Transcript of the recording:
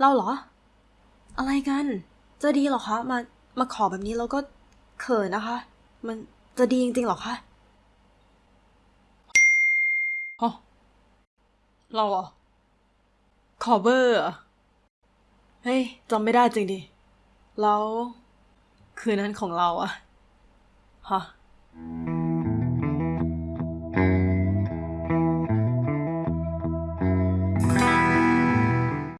เราเหรอ อะไรกัน จะดีหรอคะ มา มาขอแบบนี้เราก็เขินนะคะ มันจะดีจริงๆหรอคะฮะเราเหรอะขอเบอร์เเฮ้ยจำไม่ได้จริงดิ แล้ว คืนนั้นของเราอะฮะ